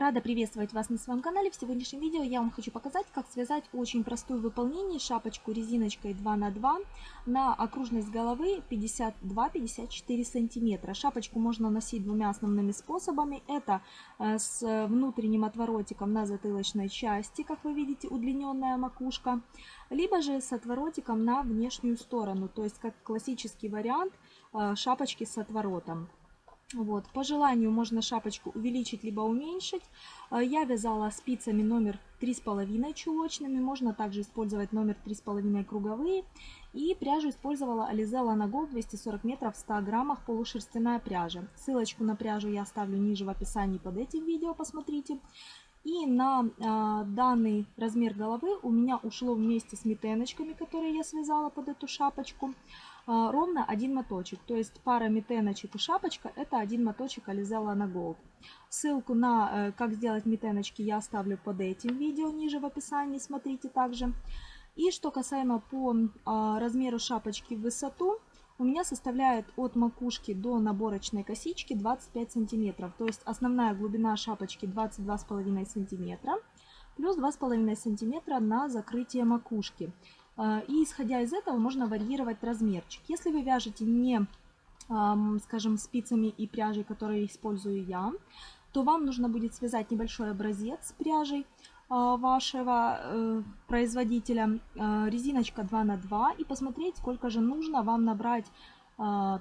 Рада приветствовать вас на своем канале. В сегодняшнем видео я вам хочу показать, как связать очень простую в выполнении шапочку резиночкой 2 на 2 на окружность головы 52-54 сантиметра. Шапочку можно носить двумя основными способами. Это э, с внутренним отворотиком на затылочной части, как вы видите, удлиненная макушка, либо же с отворотиком на внешнюю сторону, то есть как классический вариант э, шапочки с отворотом. Вот. По желанию можно шапочку увеличить либо уменьшить. А, я вязала спицами номер 3,5 чулочными. Можно также использовать номер 3,5 круговые. И пряжу использовала Alize Lana Gold 240 метров в 100 граммах полушерстяная пряжа. Ссылочку на пряжу я оставлю ниже в описании под этим видео, посмотрите. И на э, данный размер головы у меня ушло вместе с метеночками, которые я связала под эту шапочку, э, ровно один моточек. То есть пара метеночек и шапочка это один моточек Alizella на Gold. Ссылку на э, как сделать метеночки я оставлю под этим видео ниже в описании, смотрите также. И что касаемо по э, размеру шапочки в высоту, у меня составляет от макушки до наборочной косички 25 сантиметров. То есть основная глубина шапочки 22,5 сантиметра плюс 2,5 сантиметра на закрытие макушки. А, и исходя из этого можно варьировать размерчик. Если вы вяжете не, скажем, спицами и пряжей, которые использую я, то вам нужно будет связать небольшой образец пряжей, а, вашего э, производителя а, резиночка 2 на 2 и посмотреть, сколько же нужно вам набрать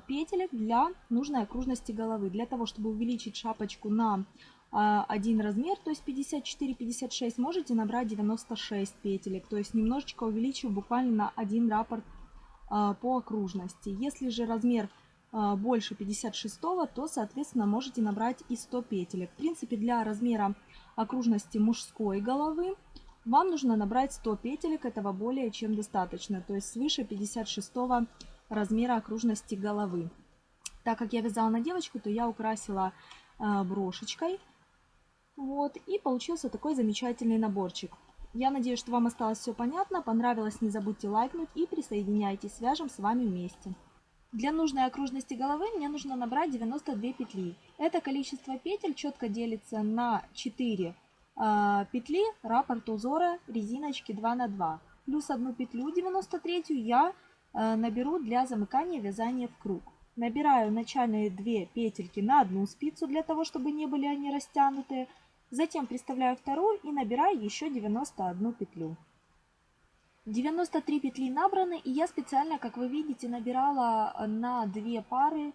петелек для нужной окружности головы. Для того, чтобы увеличить шапочку на один размер, то есть 54-56, можете набрать 96 петелек, то есть немножечко увеличив буквально на один раппорт по окружности. Если же размер больше 56, то, соответственно, можете набрать и 100 петелек. В принципе, для размера окружности мужской головы, вам нужно набрать 100 петелек, этого более чем достаточно, то есть свыше 56 размера окружности головы. Так как я вязала на девочку, то я украсила брошечкой. Вот, и получился такой замечательный наборчик. Я надеюсь, что вам осталось все понятно. Понравилось, не забудьте лайкнуть и присоединяйтесь, свяжем с вами вместе. Для нужной окружности головы мне нужно набрать 92 петли. Это количество петель четко делится на 4 э, а, петли раппорт узора резиночки 2 на 2. Плюс одну петлю 93 я э, наберу для замыкания вязания в круг. Набираю начальные 2 петельки на одну спицу для того, чтобы не были они растянутые. Затем приставляю вторую и набираю еще 91 петлю. 93 петли набраны, и я специально, как вы видите, набирала на две пары э,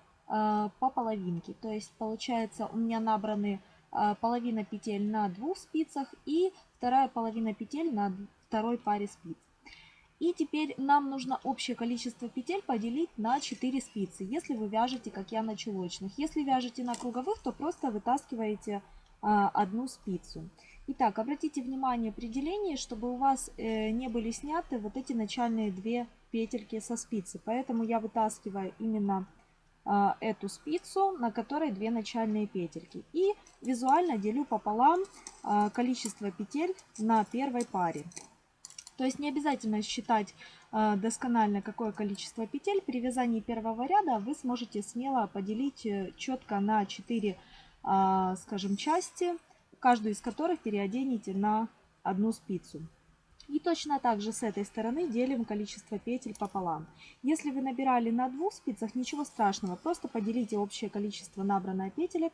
по половинке. То есть получается у меня набраны э, половина петель на двух спицах и вторая половина петель на второй паре спиц. И теперь нам нужно общее количество петель поделить на 4 спицы, если вы вяжете, как я, на чулочных. Если вяжете на круговых, то просто вытаскиваете одну спицу. Итак, обратите внимание при делении, чтобы у вас э, не были сняты вот эти начальные две петельки со спицы. Поэтому я вытаскиваю именно а, эту спицу, на которой две начальные петельки. И визуально делю пополам а, количество петель на первой паре. То есть не обязательно считать досконально, какое количество петель. При вязании первого ряда вы сможете смело поделить э, четко на 4 а, скажем, части, каждую из которых переоденете на одну спицу. И точно так же с этой стороны делим количество петель пополам. Если вы набирали на двух спицах, ничего страшного, просто поделите общее количество набранных петелек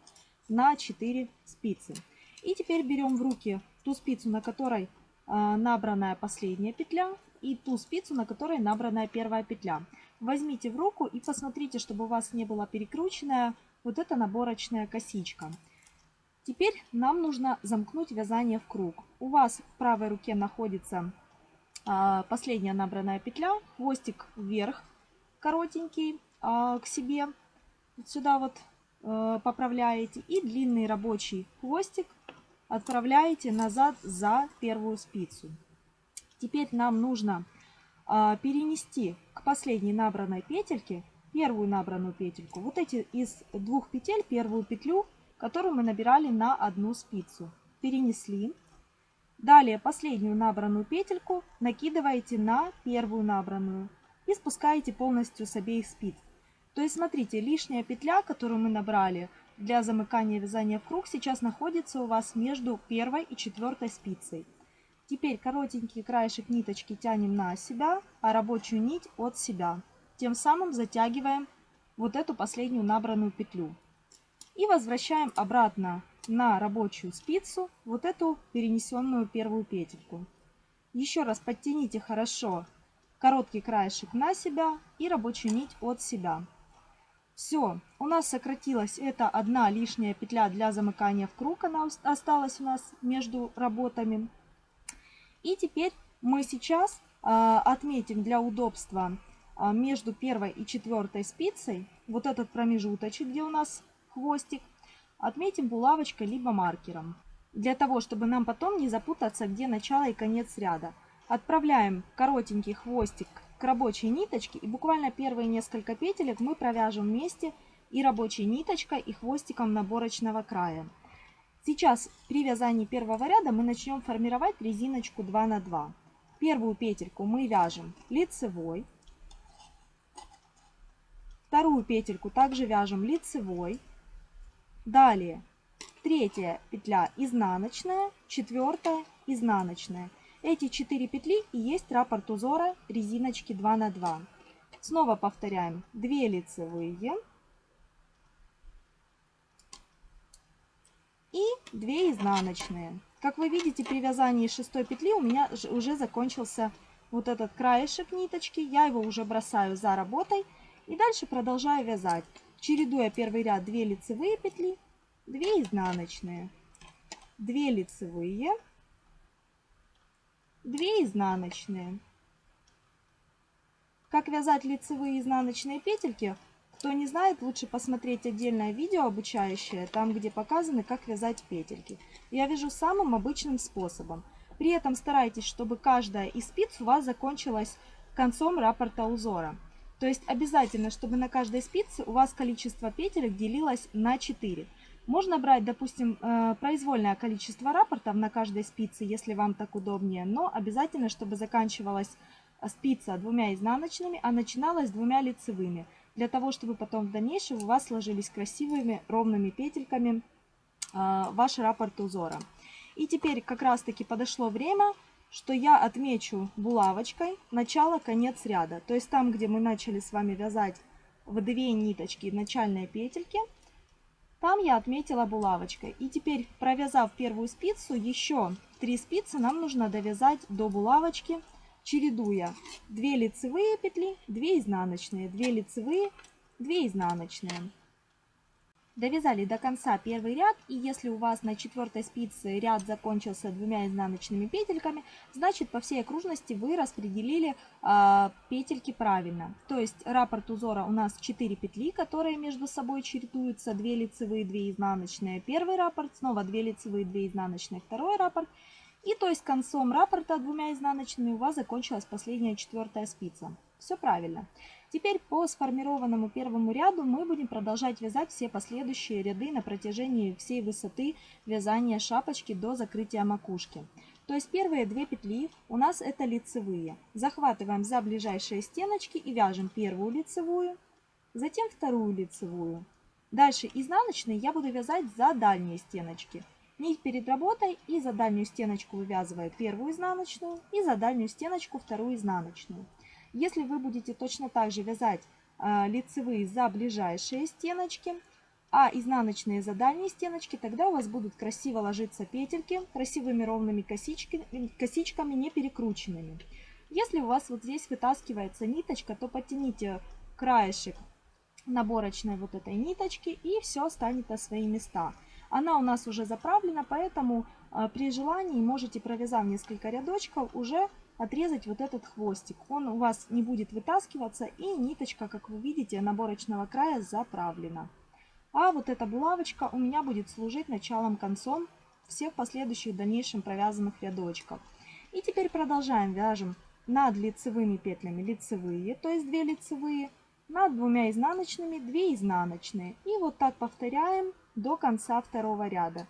на 4 спицы. И теперь берем в руки ту спицу, на которой э, набранная последняя петля, и ту спицу, на которой набранная первая петля. Возьмите в руку и посмотрите, чтобы у вас не была перекрученная вот это наборочная косичка. Теперь нам нужно замкнуть вязание в круг. У вас в правой руке находится а, последняя набранная петля, хвостик вверх коротенький а, к себе, вот сюда вот а, поправляете и длинный рабочий хвостик отправляете назад за первую спицу. Теперь нам нужно а, перенести к последней набранной петельке первую набранную петельку. Вот эти из двух петель, первую петлю, которую мы набирали на одну спицу. Перенесли. Далее последнюю набранную петельку накидываете на первую набранную и спускаете полностью с обеих спиц. То есть смотрите, лишняя петля, которую мы набрали, для замыкания вязания в круг сейчас находится у вас между первой и четвертой спицей. Теперь коротенький краешек ниточки тянем на себя, а рабочую нить от себя. Тем самым затягиваем вот эту последнюю набранную петлю. И возвращаем обратно на рабочую спицу вот эту перенесенную первую петельку. Еще раз подтяните хорошо короткий краешек на себя и рабочую нить от себя. Все, у нас сократилась эта одна лишняя петля для замыкания в круг, она осталась у нас между работами. И теперь мы сейчас э, отметим для удобства между первой и четвертой спицей вот этот промежуточек, где у нас хвостик, отметим булавочкой либо маркером. Для того, чтобы нам потом не запутаться, где начало и конец ряда. Отправляем коротенький хвостик к рабочей ниточке и буквально первые несколько петелек мы провяжем вместе и рабочей ниточкой, и хвостиком наборочного края. Сейчас при вязании первого ряда мы начнем формировать резиночку 2 на 2. Первую петельку мы вяжем лицевой. Вторую петельку также вяжем лицевой. Далее третья петля изнаночная, четвертая изнаночная. Эти 4 петли и есть раппорт узора резиночки 2 на 2. Снова повторяем 2 лицевые и 2 изнаночные. Как вы видите, при вязании шестой петли у меня уже закончился вот этот краешек ниточки. Я его уже бросаю за работой и дальше продолжаю вязать, чередуя первый ряд 2 лицевые петли, 2 изнаночные, 2 лицевые, 2 изнаночные. Как вязать лицевые и изнаночные петельки, кто не знает, лучше посмотреть отдельное видео обучающее, там где показаны, как вязать петельки. Я вяжу самым обычным способом. При этом старайтесь, чтобы каждая из спиц у вас закончилась концом раппорта узора. То есть обязательно, чтобы на каждой спице у вас количество петелек делилось на 4. Можно брать, допустим, э, произвольное количество рапортов на каждой спице, если вам так удобнее, но обязательно, чтобы заканчивалась спица двумя изнаночными, а начиналась двумя лицевыми, для того, чтобы потом в дальнейшем у вас сложились красивыми ровными петельками э, ваш раппорт узора. И теперь как раз таки подошло время, что я отмечу булавочкой начало-конец ряда. То есть там, где мы начали с вами вязать в две ниточки начальные петельки – там я отметила булавочкой. И теперь, провязав первую спицу, еще 3 спицы нам нужно довязать до булавочки, чередуя 2 лицевые петли, 2 изнаночные, 2 лицевые, 2 изнаночные. Довязали до конца первый ряд, и если у вас на четвертой спице ряд закончился двумя изнаночными петельками, значит по всей окружности вы распределили э, петельки правильно. То есть раппорт узора у нас 4 петли, которые между собой чередуются, 2 лицевые, 2 изнаночные, первый раппорт, снова 2 лицевые, 2 изнаночные, второй раппорт. И то есть концом раппорта двумя изнаночными у вас закончилась последняя четвертая спица. Все правильно. Теперь по сформированному первому ряду мы будем продолжать вязать все последующие ряды на протяжении всей высоты вязания шапочки до закрытия макушки. То есть первые две петли у нас это лицевые. Захватываем за ближайшие стеночки и вяжем первую лицевую, затем вторую лицевую. Дальше изнаночные я буду вязать за дальние стеночки. Нить перед работой и за дальнюю стеночку вывязываю первую изнаночную и за дальнюю стеночку вторую изнаночную. Если вы будете точно так же вязать э, лицевые за ближайшие стеночки, а изнаночные за дальние стеночки, тогда у вас будут красиво ложиться петельки красивыми ровными косичками, косичками не перекрученными. Если у вас вот здесь вытаскивается ниточка, то подтяните краешек наборочной вот этой ниточки и все станет на свои места. Она у нас уже заправлена, поэтому э, при желании можете, провязав несколько рядочков, уже отрезать вот этот хвостик. Он у вас не будет вытаскиваться и ниточка, как вы видите, наборочного края заправлена. А вот эта булавочка у меня будет служить началом-концом всех последующих дальнейшим провязанных рядочков. И теперь продолжаем. Вяжем над лицевыми петлями лицевые, то есть 2 лицевые, над двумя изнаночными 2 изнаночные. И вот так повторяем до конца второго ряда.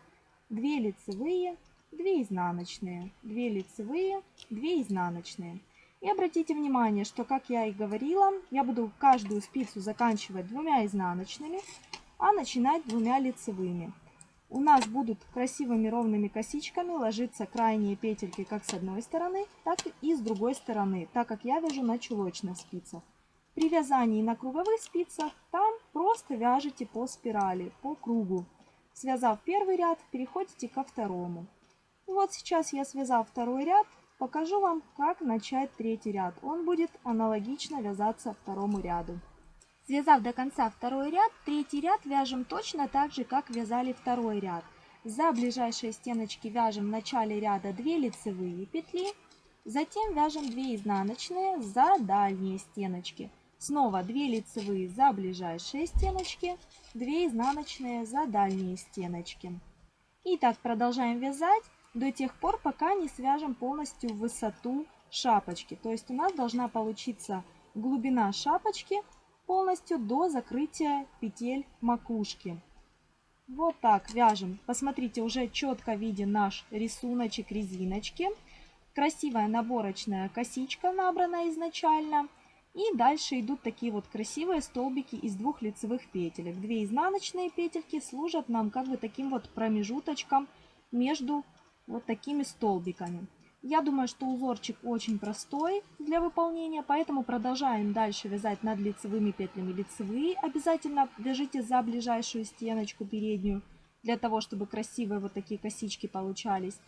2 лицевые, 2 изнаночные, 2 лицевые, 2 изнаночные. И обратите внимание, что, как я и говорила, я буду каждую спицу заканчивать двумя изнаночными, а начинать двумя лицевыми. У нас будут красивыми ровными косичками ложиться крайние петельки как с одной стороны, так и с другой стороны, так как я вяжу на чулочных спицах. При вязании на круговых спицах там просто вяжете по спирали, по кругу. Связав первый ряд, переходите ко второму. Вот сейчас я связал второй ряд, покажу вам, как начать третий ряд. Он будет аналогично вязаться второму ряду. Связав до конца второй ряд, третий ряд вяжем точно так же, как вязали второй ряд. За ближайшие стеночки вяжем в начале ряда 2 лицевые петли, затем вяжем 2 изнаночные за дальние стеночки. Снова 2 лицевые за ближайшие стеночки, 2 изнаночные за дальние стеночки. И так продолжаем вязать до тех пор, пока не свяжем полностью высоту шапочки. То есть у нас должна получиться глубина шапочки полностью до закрытия петель макушки. Вот так вяжем. Посмотрите, уже четко виден наш рисуночек резиночки. Красивая наборочная косичка набрана изначально. И дальше идут такие вот красивые столбики из двух лицевых петелек. Две изнаночные петельки служат нам как бы таким вот промежуточком между вот такими столбиками. Я думаю, что узорчик очень простой для выполнения, поэтому продолжаем дальше вязать над лицевыми петлями лицевые. Обязательно вяжите за ближайшую стеночку переднюю, для того, чтобы красивые вот такие косички получались.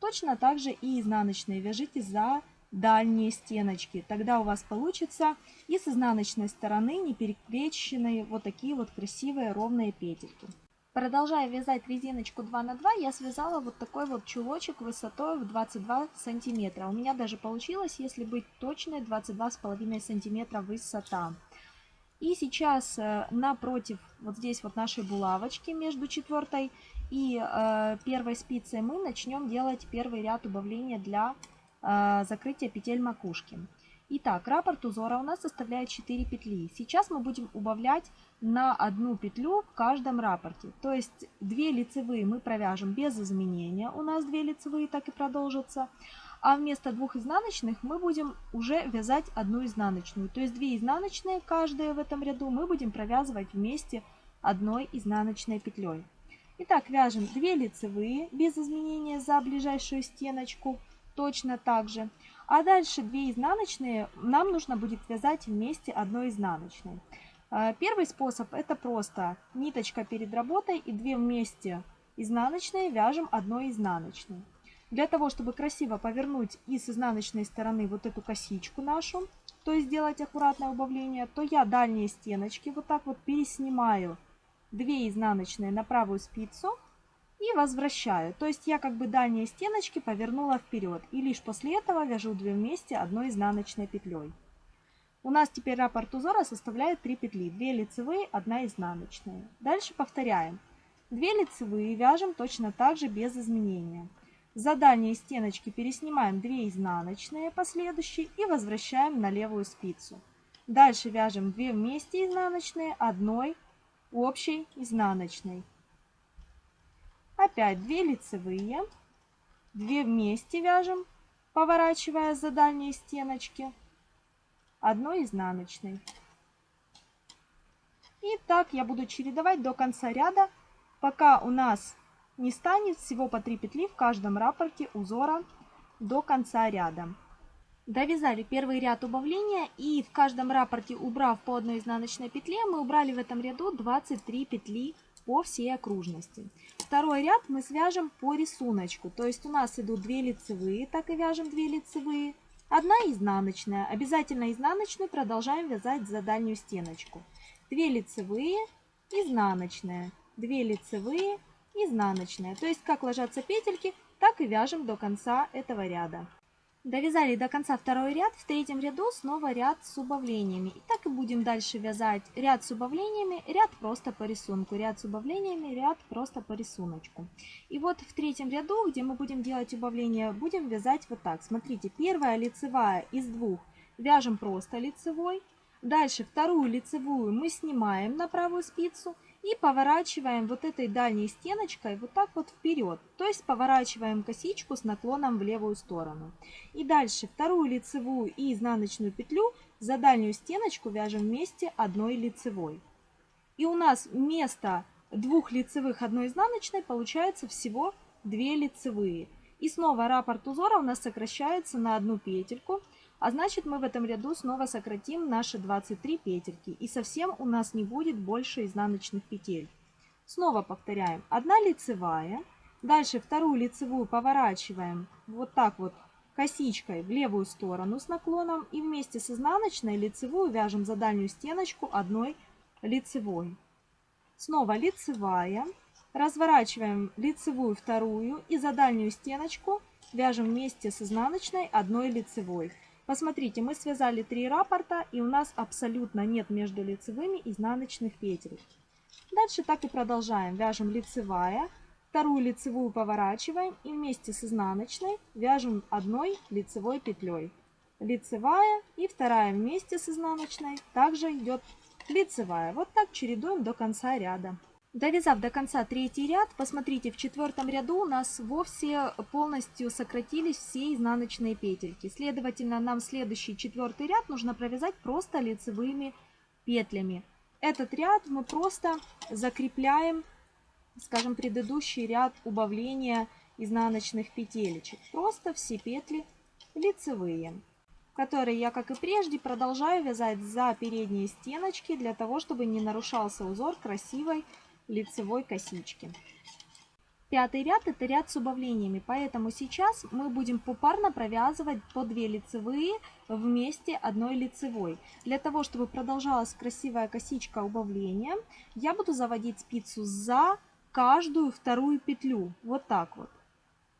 Точно так же и изнаночные вяжите за дальние стеночки. Тогда у вас получится и с изнаночной стороны не перекрещенные вот такие вот красивые ровные петельки. Продолжая вязать резиночку 2 на 2, я связала вот такой вот чулочек высотой в 22 сантиметра. У меня даже получилось, если быть точной, 22,5 сантиметра высота. И сейчас э, напротив вот здесь вот нашей булавочки между четвертой и э, первой спицей мы начнем делать первый ряд убавления для э, закрытия петель макушки. Итак, раппорт узора у нас составляет 4 петли. Сейчас мы будем убавлять на одну петлю в каждом раппорте. То есть 2 лицевые мы провяжем без изменения. У нас 2 лицевые так и продолжатся. А вместо двух изнаночных мы будем уже вязать одну изнаночную. То есть 2 изнаночные каждая в этом ряду мы будем провязывать вместе одной изнаночной петлей. Итак, вяжем 2 лицевые без изменения за ближайшую стеночку. Точно так же. А дальше 2 изнаночные нам нужно будет вязать вместе одной изнаночной. А, первый способ это просто ниточка перед работой и 2 вместе изнаночные вяжем одной изнаночной. Для того, чтобы красиво повернуть и с изнаночной стороны вот эту косичку нашу, то есть сделать аккуратное убавление, то я дальние стеночки вот так вот переснимаю 2 изнаночные на правую спицу и возвращаю. То есть я как бы дальние стеночки повернула вперед. И лишь после этого вяжу 2 вместе одной изнаночной петлей. У нас теперь раппорт узора составляет 3 петли. 2 лицевые, 1 изнаночная. Дальше повторяем. 2 лицевые вяжем точно так же без изменения. За дальние стеночки переснимаем 2 изнаночные последующие и возвращаем на левую спицу. Дальше вяжем 2 вместе изнаночные, одной общей изнаночной. Опять 2 лицевые, 2 вместе вяжем, поворачивая за дальние стеночки, одной изнаночной. И так я буду чередовать до конца ряда, пока у нас не станет всего по 3 петли в каждом раппорте узора до конца ряда. Довязали первый ряд убавления и в каждом раппорте, убрав по одной изнаночной петле, мы убрали в этом ряду 23 петли по всей окружности. Второй ряд мы свяжем по рисунку, то есть у нас идут 2 лицевые, так и вяжем 2 лицевые, одна изнаночная. Обязательно изнаночную продолжаем вязать за дальнюю стеночку. 2 лицевые, изнаночная, 2 лицевые, изнаночная. То есть как ложатся петельки, так и вяжем до конца этого ряда. Довязали до конца второй ряд, в третьем ряду снова ряд с убавлениями. И так и будем дальше вязать ряд с убавлениями, ряд просто по рисунку, ряд с убавлениями, ряд просто по рисунку. И вот в третьем ряду, где мы будем делать убавления, будем вязать вот так. Смотрите, первая лицевая из двух вяжем просто лицевой. Дальше вторую лицевую мы снимаем на правую спицу и поворачиваем вот этой дальней стеночкой вот так вот вперед. То есть поворачиваем косичку с наклоном в левую сторону. И дальше вторую лицевую и изнаночную петлю за дальнюю стеночку вяжем вместе одной лицевой. И у нас вместо двух лицевых одной изнаночной получается всего 2 лицевые. И снова раппорт узора у нас сокращается на одну петельку. А значит мы в этом ряду снова сократим наши 23 петельки. И совсем у нас не будет больше изнаночных петель. Снова повторяем. Одна лицевая. Дальше вторую лицевую поворачиваем вот так вот косичкой в левую сторону с наклоном. И вместе с изнаночной лицевую вяжем за дальнюю стеночку одной лицевой. Снова лицевая. Разворачиваем лицевую вторую и за дальнюю стеночку вяжем вместе с изнаночной одной лицевой. Посмотрите, мы связали три раппорта и у нас абсолютно нет между лицевыми изнаночных петель. Дальше так и продолжаем. Вяжем лицевая, вторую лицевую поворачиваем и вместе с изнаночной вяжем одной лицевой петлей. Лицевая и вторая вместе с изнаночной также идет лицевая. Вот так чередуем до конца ряда. Довязав до конца третий ряд, посмотрите, в четвертом ряду у нас вовсе полностью сократились все изнаночные петельки. Следовательно, нам следующий четвертый ряд нужно провязать просто лицевыми петлями. Этот ряд мы просто закрепляем, скажем, предыдущий ряд убавления изнаночных петелечек. Просто все петли лицевые, которые я, как и прежде, продолжаю вязать за передние стеночки, для того, чтобы не нарушался узор красивой лицевой косички. Пятый ряд это ряд с убавлениями, поэтому сейчас мы будем попарно провязывать по 2 лицевые вместе одной лицевой. Для того, чтобы продолжалась красивая косичка убавления, я буду заводить спицу за каждую вторую петлю. Вот так вот.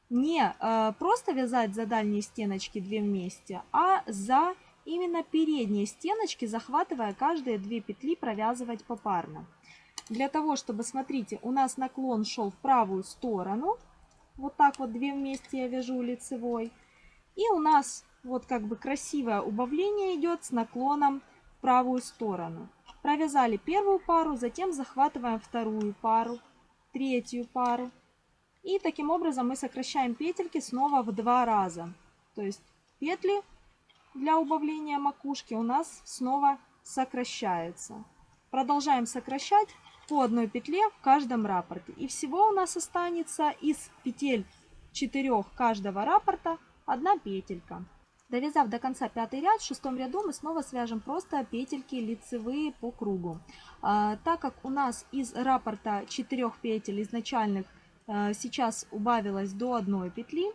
Не э, просто вязать за дальние стеночки 2 вместе, а за именно передние стеночки, захватывая каждые 2 петли, провязывать попарно для того, чтобы, смотрите, у нас наклон шел в правую сторону. Вот так вот две вместе я вяжу лицевой. И у нас вот как бы красивое убавление идет с наклоном в правую сторону. Провязали первую пару, затем захватываем вторую пару, третью пару. И таким образом мы сокращаем петельки снова в два раза. То есть петли для убавления макушки у нас снова сокращаются. Продолжаем сокращать по одной петле в каждом раппорте. И всего у нас останется из петель четырех каждого раппорта одна петелька. Довязав до конца пятый ряд, в шестом ряду мы снова свяжем просто петельки лицевые по кругу. А, так как у нас из раппорта 4 петель изначальных а, сейчас убавилось до одной петли,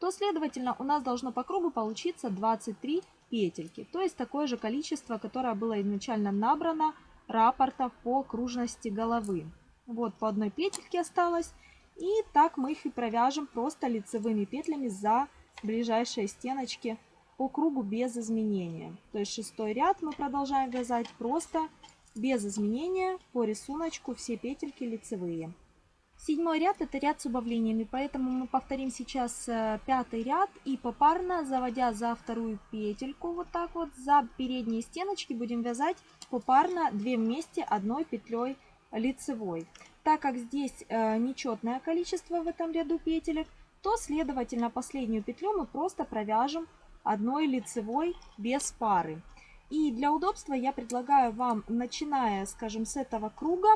то следовательно у нас должно по кругу получиться 23 петельки. То есть такое же количество, которое было изначально набрано рапортов по окружности головы. Вот по одной петельке осталось. И так мы их и провяжем просто лицевыми петлями за ближайшие стеночки по кругу без изменения. То есть шестой ряд мы продолжаем вязать просто без изменения по рисунку все петельки лицевые. Седьмой ряд это ряд с убавлениями, поэтому мы повторим сейчас э, пятый ряд и попарно, заводя за вторую петельку, вот так вот, за передние стеночки будем вязать попарно 2 вместе одной петлей лицевой. Так как здесь э, нечетное количество в этом ряду петелек, то следовательно последнюю петлю мы просто провяжем одной лицевой без пары. И для удобства я предлагаю вам, начиная, скажем, с этого круга,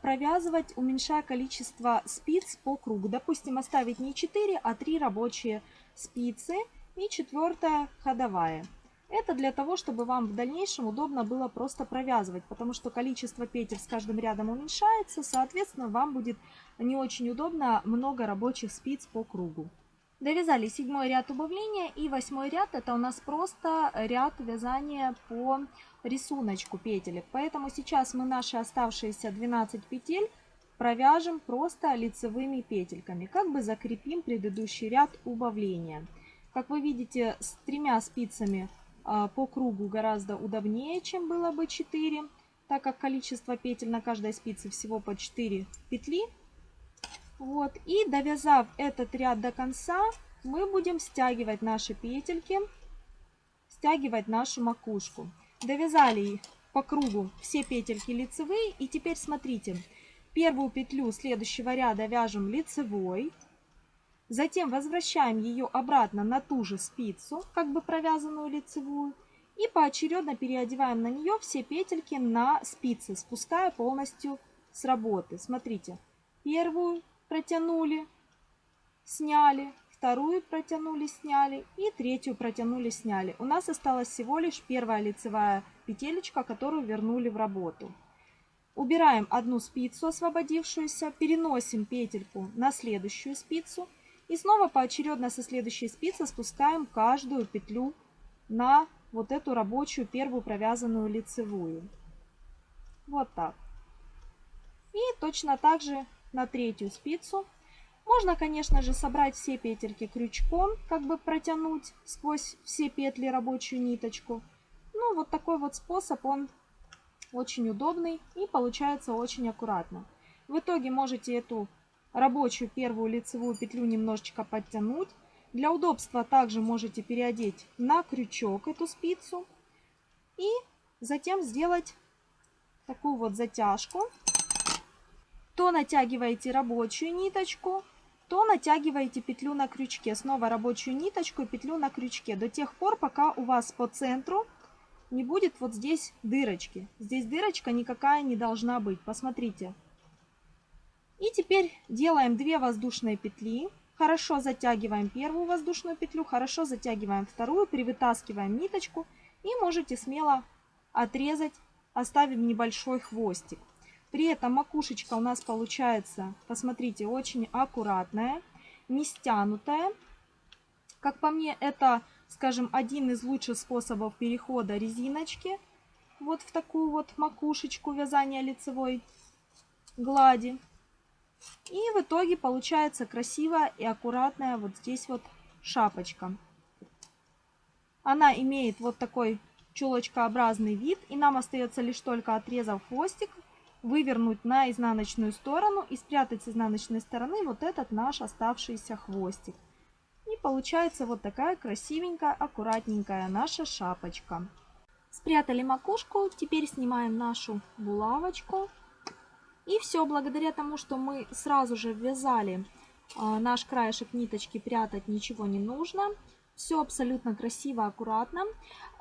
провязывать, уменьшая количество спиц по кругу. Допустим, оставить не 4, а 3 рабочие спицы и четвертая ходовая. Это для того, чтобы вам в дальнейшем удобно было просто провязывать, потому что количество петель с каждым рядом уменьшается, соответственно, вам будет не очень удобно много рабочих спиц по кругу. Довязали седьмой ряд убавления и восьмой ряд это у нас просто ряд вязания по рисунку петелек. Поэтому сейчас мы наши оставшиеся 12 петель провяжем просто лицевыми петельками, как бы закрепим предыдущий ряд убавления. Как вы видите, с тремя спицами а, по кругу гораздо удобнее, чем было бы 4, так как количество петель на каждой спице всего по 4 петли. Вот. И довязав этот ряд до конца, мы будем стягивать наши петельки, стягивать нашу макушку. Довязали по кругу все петельки лицевые. И теперь смотрите, первую петлю следующего ряда вяжем лицевой. Затем возвращаем ее обратно на ту же спицу, как бы провязанную лицевую. И поочередно переодеваем на нее все петельки на спицы, спуская полностью с работы. Смотрите, первую протянули, сняли, вторую протянули, сняли и третью протянули, сняли. У нас осталась всего лишь первая лицевая петелечка, которую вернули в работу. Убираем одну спицу освободившуюся, переносим петельку на следующую спицу и снова поочередно со следующей спицы спускаем каждую петлю на вот эту рабочую первую провязанную лицевую. Вот так. И точно так же на третью спицу. Можно, конечно же, собрать все петельки крючком, как бы протянуть сквозь все петли рабочую ниточку. Ну, вот такой вот способ, он очень удобный и получается очень аккуратно. В итоге можете эту рабочую первую лицевую петлю немножечко подтянуть. Для удобства также можете переодеть на крючок эту спицу и затем сделать такую вот затяжку. То натягиваете рабочую ниточку, то натягиваете петлю на крючке. Снова рабочую ниточку и петлю на крючке. До тех пор, пока у вас по центру не будет вот здесь дырочки. Здесь дырочка никакая не должна быть. Посмотрите. И теперь делаем 2 воздушные петли. Хорошо затягиваем первую воздушную петлю, хорошо затягиваем вторую, привытаскиваем ниточку и можете смело отрезать, оставим небольшой хвостик. При этом макушечка у нас получается, посмотрите, очень аккуратная, не стянутая. Как по мне, это, скажем, один из лучших способов перехода резиночки вот в такую вот макушечку вязания лицевой глади. И в итоге получается красивая и аккуратная вот здесь вот шапочка. Она имеет вот такой чулочкообразный вид. И нам остается лишь только отрезав хвостик, вывернуть на изнаночную сторону и спрятать с изнаночной стороны вот этот наш оставшийся хвостик. И получается вот такая красивенькая, аккуратненькая наша шапочка. Спрятали макушку, теперь снимаем нашу булавочку. И все, благодаря тому, что мы сразу же ввязали а, наш краешек ниточки, прятать ничего не нужно. Все абсолютно красиво, аккуратно.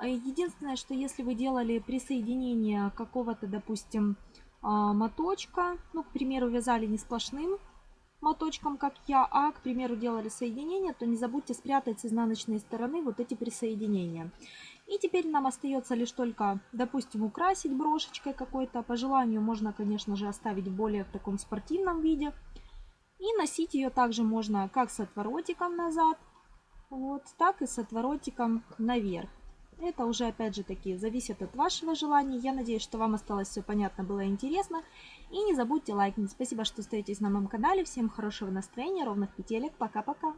Единственное, что если вы делали присоединение какого-то, допустим, моточка, ну, к примеру, вязали не сплошным моточком, как я, а, к примеру, делали соединение, то не забудьте спрятать с изнаночной стороны вот эти присоединения. И теперь нам остается лишь только, допустим, украсить брошечкой какой-то. По желанию можно, конечно же, оставить более в таком спортивном виде. И носить ее также можно как с отворотиком назад, вот, так и с отворотиком наверх. Это уже, опять же таки, зависит от вашего желания. Я надеюсь, что вам осталось все понятно, было интересно. И не забудьте лайкнуть. Спасибо, что остаетесь на моем канале. Всем хорошего настроения, ровных петелек. Пока-пока.